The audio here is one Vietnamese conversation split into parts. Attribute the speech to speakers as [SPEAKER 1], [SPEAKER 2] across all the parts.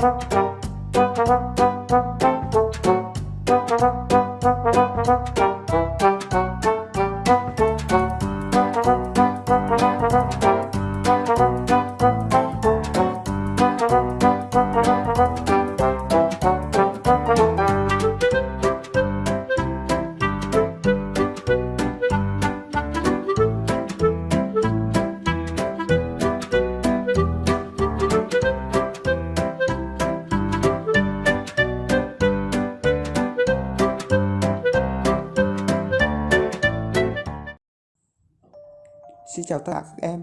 [SPEAKER 1] Thank you. Chào tất cả các em.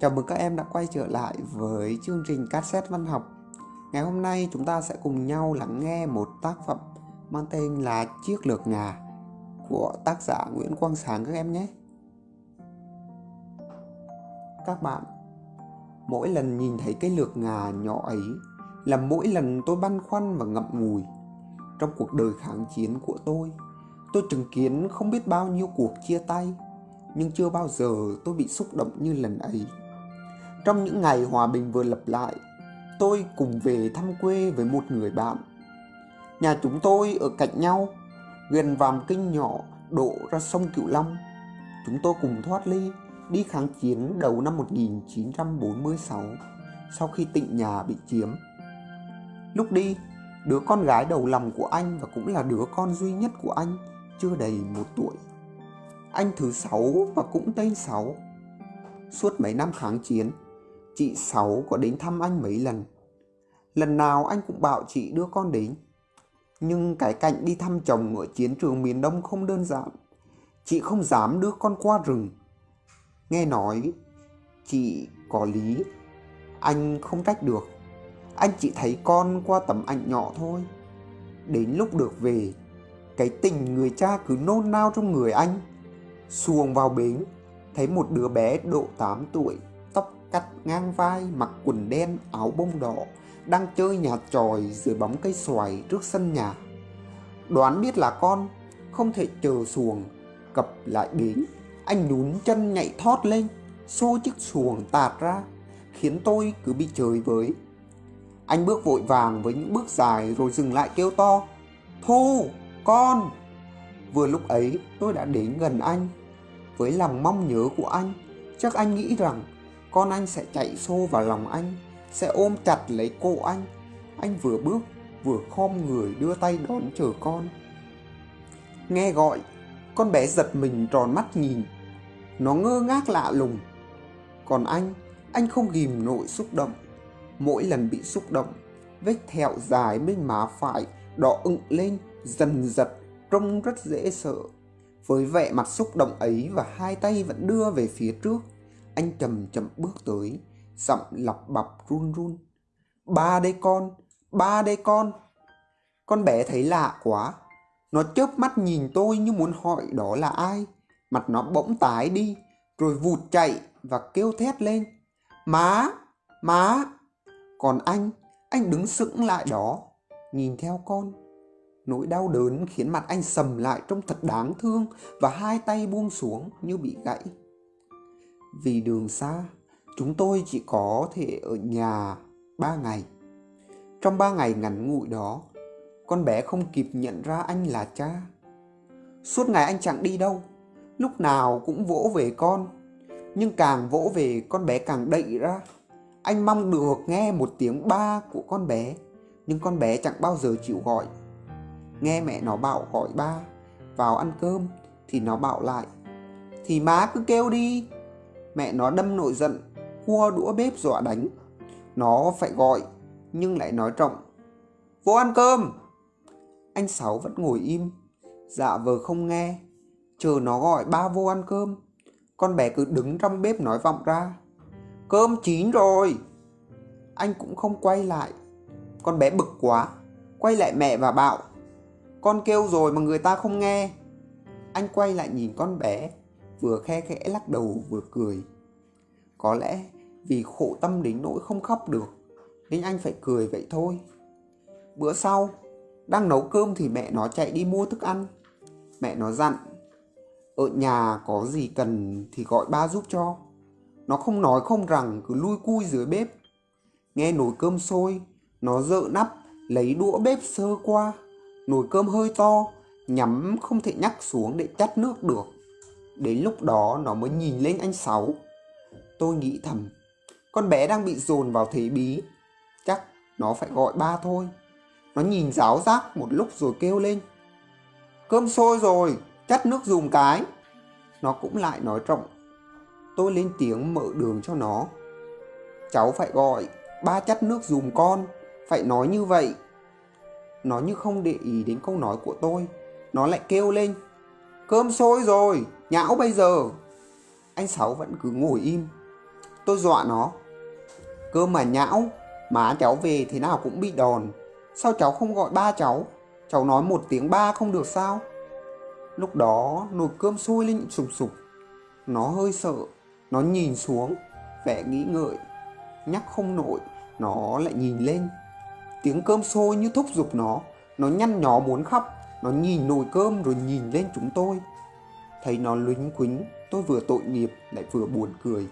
[SPEAKER 1] Chào mừng các em đã quay trở lại với chương trình cassette văn học. Ngày hôm nay chúng ta sẽ cùng nhau lắng nghe một tác phẩm mang tên là Chiếc lược ngà của tác giả Nguyễn Quang Sáng các em nhé. Các bạn, Mỗi lần nhìn thấy cái lược ngà nhỏ ấy là mỗi lần tôi băn khoăn và ngậm ngùi. Trong cuộc đời kháng chiến của tôi Tôi chứng kiến không biết bao nhiêu cuộc chia tay nhưng chưa bao giờ tôi bị xúc động như lần ấy. Trong những ngày hòa bình vừa lập lại, tôi cùng về thăm quê với một người bạn. Nhà chúng tôi ở cạnh nhau, gần vàm kinh nhỏ đổ ra sông Cửu Long. Chúng tôi cùng thoát ly, đi kháng chiến đầu năm 1946, sau khi tịnh nhà bị chiếm. Lúc đi, đứa con gái đầu lòng của anh và cũng là đứa con duy nhất của anh chưa đầy một tuổi anh thứ sáu và cũng tên Sáu. Suốt mấy năm kháng chiến, chị Sáu có đến thăm anh mấy lần. Lần nào anh cũng bảo chị đưa con đến. Nhưng cái cảnh đi thăm chồng ở chiến trường miền Đông không đơn giản. Chị không dám đưa con qua rừng. Nghe nói, chị có lý. Anh không trách được. Anh chỉ thấy con qua tấm ảnh nhỏ thôi. Đến lúc được về, cái tình người cha cứ nôn nao trong người anh xuồng vào bến, thấy một đứa bé độ 8 tuổi, tóc cắt ngang vai, mặc quần đen, áo bông đỏ, đang chơi nhà tròi dưới bóng cây xoài trước sân nhà. Đoán biết là con, không thể chờ xuồng, cập lại bến. Anh nhún chân nhảy thót lên, xô chiếc xuồng tạt ra, khiến tôi cứ bị chơi với. Anh bước vội vàng với những bước dài rồi dừng lại kêu to, thu, con! Vừa lúc ấy, tôi đã đến gần anh. Với lòng mong nhớ của anh, Chắc anh nghĩ rằng Con anh sẽ chạy xô vào lòng anh, Sẽ ôm chặt lấy cô anh. Anh vừa bước, vừa khom người đưa tay đón chờ con. Nghe gọi, Con bé giật mình tròn mắt nhìn. Nó ngơ ngác lạ lùng. Còn anh Anh không ghim nổi xúc động. Mỗi lần bị xúc động, Vết thẹo dài bên má phải Đỏ ựng lên, Dần dật trông rất dễ sợ. Với vẻ mặt xúc động ấy và hai tay vẫn đưa về phía trước, anh chậm chậm bước tới, giọng lọc bập run run. Ba đây con, ba đây con. Con bé thấy lạ quá. Nó chớp mắt nhìn tôi như muốn hỏi đó là ai. Mặt nó bỗng tái đi, rồi vụt chạy và kêu thét lên. Má, má. Còn anh, anh đứng sững lại đó, nhìn theo con Nỗi đau đớn khiến mặt anh sầm lại trông thật đáng thương và hai tay buông xuống như bị gãy. Vì đường xa, chúng tôi chỉ có thể ở nhà ba ngày. Trong ba ngày ngắn ngủi đó, con bé không kịp nhận ra anh là cha. Suốt ngày anh chẳng đi đâu, lúc nào cũng vỗ về con. Nhưng càng vỗ về con bé càng đậy ra. Anh mong được nghe một tiếng ba của con bé, nhưng con bé chẳng bao giờ chịu gọi. Nghe mẹ nó bảo gọi ba, vào ăn cơm. Thì nó bảo lại, Thì má cứ kêu đi. Mẹ nó đâm nội giận, Cua đũa bếp dọa đánh. Nó phải gọi, Nhưng lại nói trọng, Vô ăn cơm. Anh Sáu vẫn ngồi im Dạ vờ không nghe, Chờ nó gọi ba vô ăn cơm. Con bé cứ đứng trong bếp nói vọng ra, Cơm chín rồi. Anh cũng không quay lại. Con bé bực quá, Quay lại mẹ và bảo con kêu rồi mà người ta không nghe. Anh quay lại nhìn con bé, vừa khe khẽ lắc đầu vừa cười. Có lẽ vì khổ tâm đến nỗi không khóc được, nên anh phải cười vậy thôi. Bữa sau, đang nấu cơm thì mẹ nó chạy đi mua thức ăn. Mẹ nó dặn, ở nhà có gì cần thì gọi ba giúp cho. Nó không nói không rằng cứ lui cui dưới bếp. Nghe nồi cơm sôi, Nó dợ nắp, lấy đũa bếp sơ qua. Nồi cơm hơi to, nhắm không thể nhắc xuống để chắt nước được. Đến lúc đó nó mới nhìn lên anh Sáu. Tôi nghĩ thầm, con bé đang bị dồn vào thế bí. Chắc nó phải gọi ba thôi. Nó nhìn giáo giác một lúc rồi kêu lên. Cơm sôi rồi, chắt nước dùng cái. Nó cũng lại nói trọng. Tôi lên tiếng mở đường cho nó. Cháu phải gọi, ba chắt nước dùng con, phải nói như vậy. Nó như không để ý đến câu nói của tôi. Nó lại kêu lên. Cơm sôi rồi, nhão bây giờ. Anh Sáu vẫn cứ ngồi im. Tôi dọa nó. Cơm mà nhão, má cháu về thế nào cũng bị đòn. Sao cháu không gọi ba cháu? Cháu nói một tiếng ba không được sao? Lúc đó nồi cơm sôi lên sụp sụp, Nó hơi sợ, nó nhìn xuống, vẻ nghĩ ngợi. Nhắc không nổi, nó lại nhìn lên. Tiếng cơm sôi như thúc giục nó, nó nhăn nhó muốn khóc. Nó nhìn nồi cơm rồi nhìn lên chúng tôi. Thấy nó lính quính, tôi vừa tội nghiệp lại vừa buồn cười.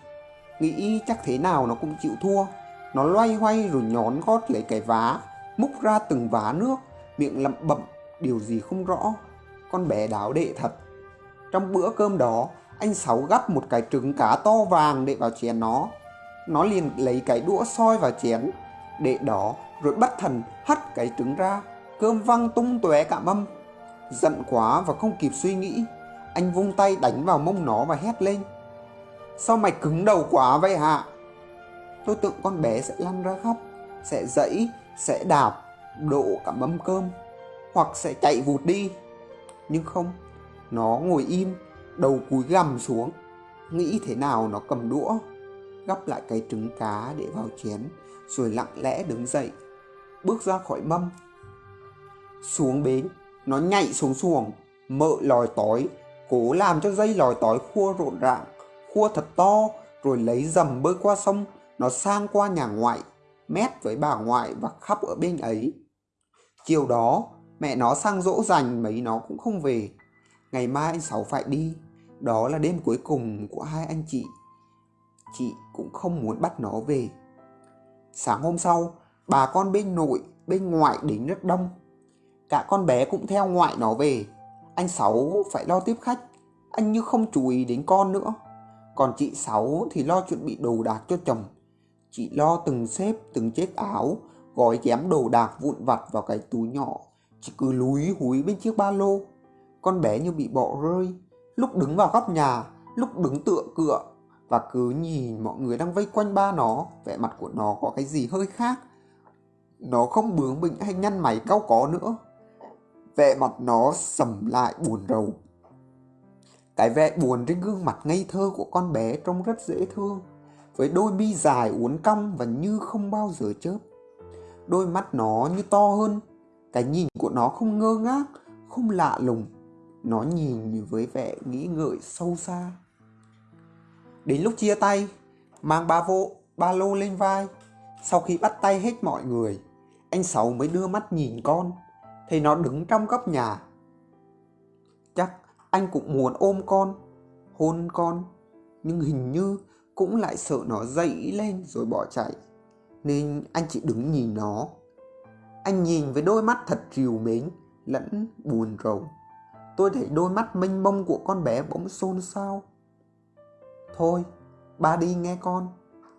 [SPEAKER 1] Nghĩ chắc thế nào nó cũng chịu thua. Nó loay hoay rồi nhón gót lấy cái vá, múc ra từng vá nước, miệng lẩm bẩm điều gì không rõ. Con bé đáo đệ thật. Trong bữa cơm đó, anh Sáu gắp một cái trứng cá to vàng để vào chén nó. Nó liền lấy cái đũa soi vào chén, đệ đó rồi bắt thần hắt cái trứng ra. Cơm văng tung tóe cả mâm. Giận quá và không kịp suy nghĩ, anh vung tay đánh vào mông nó và hét lên. Sao mày cứng đầu quá vậy hả? Tôi tưởng con bé sẽ lăn ra khóc, sẽ dẫy, sẽ đạp, đổ cả mâm cơm, hoặc sẽ chạy vụt đi. Nhưng không, nó ngồi im, đầu cúi gằm xuống, nghĩ thế nào nó cầm đũa, gắp lại cái trứng cá để vào chén, rồi lặng lẽ đứng dậy, bước ra khỏi mâm. Xuống bến, nó nhảy xuống xuồng, mợ lòi tói, cố làm cho dây lòi tói khua rộn ràng, khua thật to, rồi lấy dầm bơi qua sông, nó sang qua nhà ngoại, mét với bà ngoại và khắp ở bên ấy. Chiều đó, mẹ nó sang dỗ dành mấy nó cũng không về. Ngày mai anh Sáu phải đi, đó là đêm cuối cùng của hai anh chị. Chị cũng không muốn bắt nó về. Sáng hôm sau, bà con bên nội, bên ngoại đến rất đông. Cả con bé cũng theo ngoại nó về. Anh Sáu phải lo tiếp khách, anh như không chú ý đến con nữa. Còn chị Sáu thì lo chuẩn bị đồ đạc cho chồng. Chị lo từng xếp từng chiếc áo, gói chém đồ đạc vụn vặt vào cái túi nhỏ. Chị cứ lúi húi bên chiếc ba lô. Con bé như bị bỏ rơi, lúc đứng vào góc nhà, lúc đứng tựa cửa và cứ nhìn mọi người đang vây quanh ba nó, vẻ mặt của nó có cái gì hơi khác. Nó không bướng bỉnh hay nhăn mày cau có nữa. Vẻ mặt nó sầm lại buồn rầu. Cái vẻ buồn trên gương mặt ngây thơ của con bé trông rất dễ thương, với đôi mi dài uốn cong và như không bao giờ chớp. Đôi mắt nó như to hơn, cái nhìn của nó không ngơ ngác, không lạ lùng. Nó nhìn với vẻ nghĩ ngợi sâu xa. Đến lúc chia tay, mang ba vô, ba lô lên vai, sau khi bắt tay hết mọi người, anh Sáu mới đưa mắt nhìn con, thấy nó đứng trong góc nhà. Chắc anh cũng muốn ôm con, hôn con, nhưng hình như cũng lại sợ nó dậy lên rồi bỏ chạy, nên anh chỉ đứng nhìn nó. Anh nhìn với đôi mắt thật trìu mến, lẫn buồn rầu. Tôi thấy đôi mắt mênh mông của con bé bỗng xôn xao. Thôi, ba đi nghe con.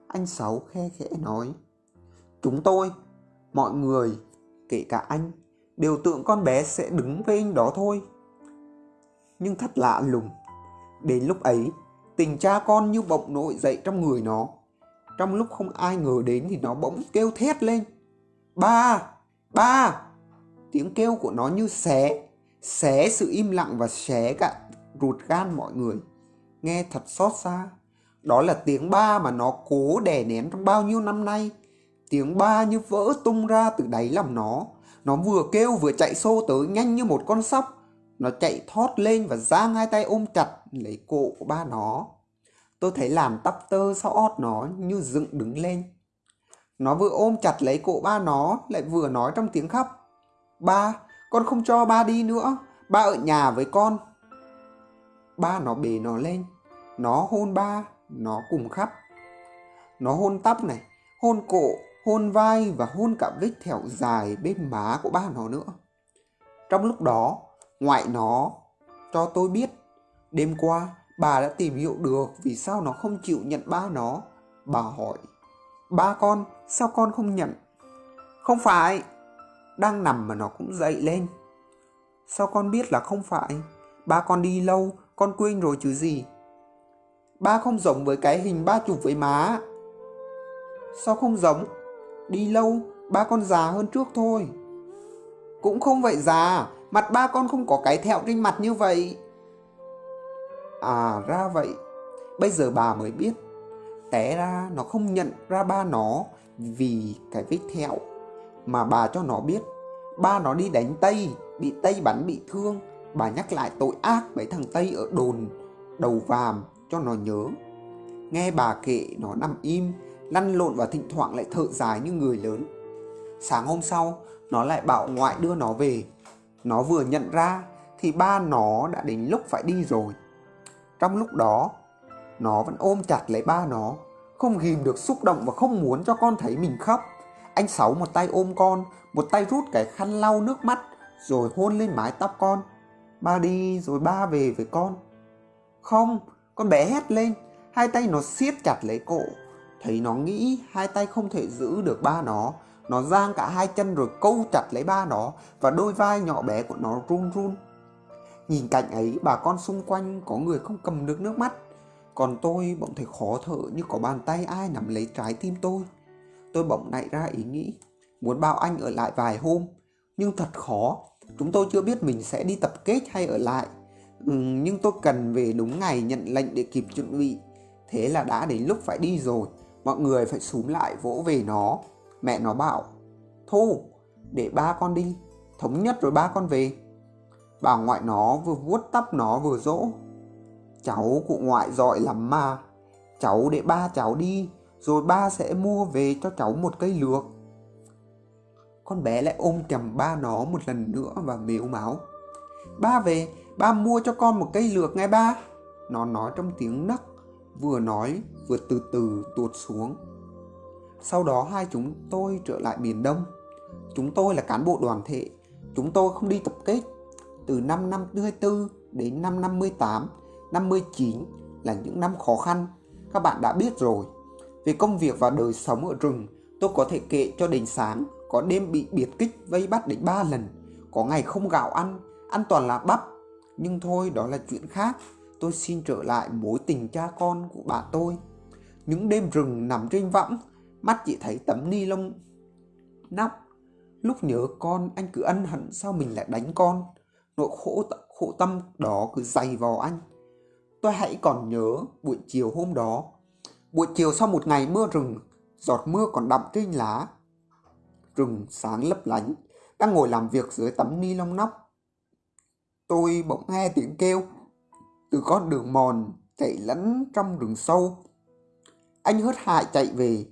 [SPEAKER 1] Anh Sáu khe khẽ nói. Chúng tôi, mọi người, kể cả anh, đều tưởng con bé sẽ đứng với anh đó thôi. Nhưng thật lạ lùng. Đến lúc ấy, tình cha con như bỗng nổi dậy trong người nó. Trong lúc không ai ngờ đến thì nó bỗng kêu thét lên. Ba! Ba! Tiếng kêu của nó như xé, xé sự im lặng và xé cả ruột gan mọi người. Nghe thật xót xa. Đó là tiếng ba mà nó cố đè nén trong bao nhiêu năm nay. Tiếng ba như vỡ tung ra từ đáy lòng nó. Nó vừa kêu vừa chạy xô tới nhanh như một con sóc. Nó chạy thót lên và giang hai tay ôm chặt lấy cổ của ba nó. Tôi thấy làm tắp tơ sau ót nó như dựng đứng lên. Nó vừa ôm chặt lấy cổ ba nó lại vừa nói trong tiếng khóc. Ba, con không cho ba đi nữa. Ba ở nhà với con. Ba nó bế nó lên. Nó hôn ba, nó cùng khóc. Nó hôn tóc này, hôn cổ, hôn vai và hôn cả vết thẹo dài bên má của ba nó nữa. Trong lúc đó, ngoại nó cho tôi biết, đêm qua bà đã tìm hiểu được vì sao nó không chịu nhận ba nó. Bà hỏi, ba con, sao con không nhận? Không phải, đang nằm mà nó cũng dậy lên. Sao con biết là không phải? Ba con đi lâu, con quên rồi chứ gì. Ba không giống với cái hình ba chụp với má. Sao không giống? Đi lâu, ba con già hơn trước thôi. Cũng không vậy già, mặt ba con không có cái thẹo trên mặt như vậy. À ra vậy, bây giờ bà mới biết. Té ra nó không nhận ra ba nó vì cái vết thẹo mà bà cho nó biết. Ba nó đi đánh Tây, bị Tây bắn bị thương. Bà nhắc lại tội ác mấy thằng Tây ở đồn, đầu vàm cho nó nhớ. Nghe bà kể nó nằm im, lăn lộn và thỉnh thoảng lại thở dài như người lớn. Sáng hôm sau, nó lại bảo ngoại đưa nó về. Nó vừa nhận ra thì ba nó đã đến lúc phải đi rồi. Trong lúc đó, nó vẫn ôm chặt lấy ba nó, không ghim được xúc động và không muốn cho con thấy mình khóc. Anh Sáu một tay ôm con, một tay rút cái khăn lau nước mắt, rồi hôn lên mái tóc con. Ba đi rồi ba về với con. Không, con bé hét lên, hai tay nó siết chặt lấy cổ. Thấy nó nghĩ hai tay không thể giữ được ba nó, nó giang cả hai chân rồi câu chặt lấy ba nó và đôi vai nhỏ bé của nó run run. Nhìn cảnh ấy bà con xung quanh có người không cầm được nước mắt. Còn tôi bỗng thấy khó thở như có bàn tay ai nắm lấy trái tim tôi. Tôi bỗng nảy ra ý nghĩ Muốn bảo anh ở lại vài hôm. Nhưng thật khó Chúng tôi chưa biết mình sẽ đi tập kết hay ở lại. Ừ, Nhưng tôi cần về đúng ngày nhận lệnh để kịp chuẩn bị. Thế là đã đến lúc phải đi rồi. Mọi người phải súm lại vỗ về nó. Mẹ nó bảo Thu để ba con đi Thống nhất rồi ba con về. Bà ngoại nó vừa vuốt tóc nó vừa dỗ Cháu cụ ngoại giỏi lắm mà Cháu để ba cháu đi Rồi ba sẽ mua về cho cháu một cây lược. Con bé lại ôm chầm ba nó một lần nữa và mếu máu Ba về, ba mua cho con một cây lược ngay ba. Nó nói trong tiếng nấc. Vừa nói vừa từ từ tuột xuống Sau đó hai chúng tôi trở lại miền Đông Chúng tôi là cán bộ đoàn thể Chúng tôi không đi tập kết từ năm 54 đến năm 58, 59 là những năm khó khăn. Các bạn đã biết rồi. Về công việc và đời sống ở rừng, tôi có thể kể cho đến sáng, có đêm bị biệt kích vây bắt đến 3 lần, có ngày không gạo ăn, ăn toàn là bắp. Nhưng thôi đó là chuyện khác, tôi xin trở lại mối tình cha con của bà tôi. Những đêm rừng nằm trên võng, mắt chỉ thấy tấm ni lông nóc. Lúc nhớ con anh cứ ân hận sao mình lại đánh con nỗi khổ, khổ tâm đó cứ dày vào anh. Tôi hãy còn nhớ buổi chiều hôm đó. Buổi chiều sau một ngày mưa rừng, giọt mưa còn đậm trên lá. Rừng sáng lấp lánh, đang ngồi làm việc dưới tấm ni lông nóc. Tôi bỗng nghe tiếng kêu từ con đường mòn chạy lẫn trong rừng sâu. Anh hớt hại chạy về,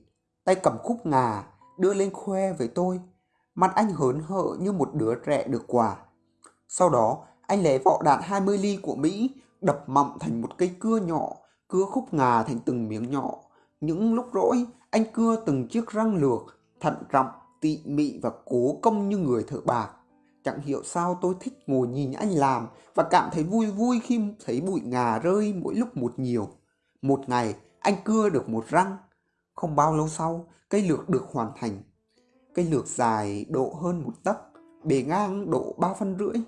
[SPEAKER 1] tay cầm khúc ngà, đưa lên khoe với tôi. Mặt anh hớn hở như một đứa trẻ được quà. Sau đó, anh lấy vỏ đạn 20 ly của Mỹ, đập mọng thành một cây cưa nhỏ, cưa khúc ngà thành từng miếng nhỏ. Những lúc rỗi, anh cưa từng chiếc răng lược, thận trọng, tỉ mị và cố công như người thợ bạc. Chẳng hiểu sao tôi thích ngồi nhìn anh làm và cảm thấy vui vui khi thấy bụi ngà rơi mỗi lúc một nhiều. Một ngày, anh cưa được một răng. Không bao lâu sau, cây lược được hoàn thành. Cây lược dài độ hơn một tấc, bề ngang độ ba phân rưỡi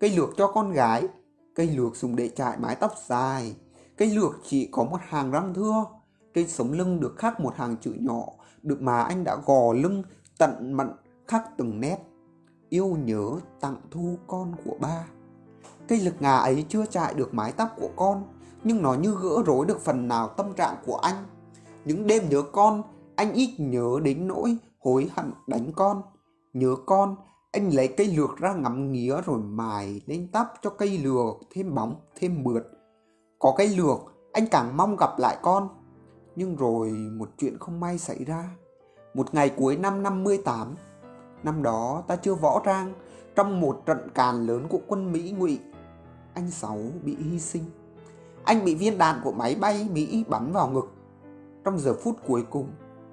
[SPEAKER 1] cây lược cho con gái, cây lược dùng để trải mái tóc dài, cây lược chỉ có một hàng răng thưa, trên sống lưng được khắc một hàng chữ nhỏ, được mà anh đã gò lưng tận mận khắc từng nét. Yêu nhớ tặng thu con của ba. Cây lực ngà ấy chưa chạy được mái tóc của con, nhưng nó như gỡ rối được phần nào tâm trạng của anh. Những đêm nhớ con, anh ít nhớ đến nỗi hối hận đánh con. Nhớ con, anh lấy cây lược ra ngắm nghía rồi mài lên tóc cho cây lược thêm bóng, thêm mượt. Có cây lược, anh càng mong gặp lại con. Nhưng rồi một chuyện không may xảy ra. Một ngày cuối năm 58, năm đó ta chưa võ trang, trong một trận càn lớn của quân Mỹ ngụy, anh Sáu bị hy sinh. Anh bị viên đạn của máy bay Mỹ bắn vào ngực. Trong giờ phút cuối cùng,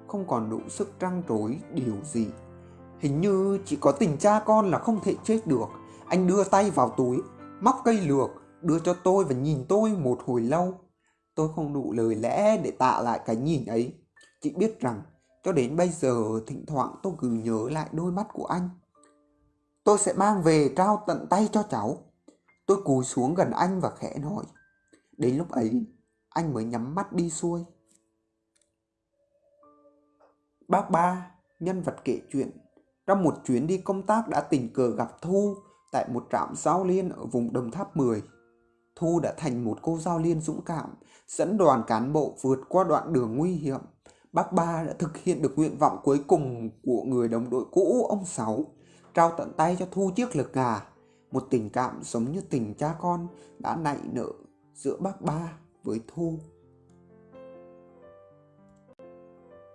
[SPEAKER 1] không còn đủ sức trăng trối điều gì. Hình như chỉ có tình cha con là không thể chết được. Anh đưa tay vào túi, móc cây lược, đưa cho tôi và nhìn tôi một hồi lâu. Tôi không đủ lời lẽ để tạ lại cái nhìn ấy. Chỉ biết rằng cho đến bây giờ thỉnh thoảng tôi cứ nhớ lại đôi mắt của anh. Tôi sẽ mang về trao tận tay cho cháu. Tôi cúi xuống gần anh và khẽ nói. Đến lúc ấy, anh mới nhắm mắt đi xuôi. Bác ba, nhân vật kể chuyện, trong một chuyến đi công tác đã tình cờ gặp Thu tại một trạm giao liên ở vùng Đồng Tháp 10. Thu đã thành một cô giao liên dũng cảm, dẫn đoàn cán bộ vượt qua đoạn đường nguy hiểm. Bác ba đã thực hiện được nguyện vọng cuối cùng của người đồng đội cũ ông Sáu, trao tận tay cho Thu chiếc lược gà. Một tình cảm giống như tình cha con đã nảy nở giữa bác ba với Thu.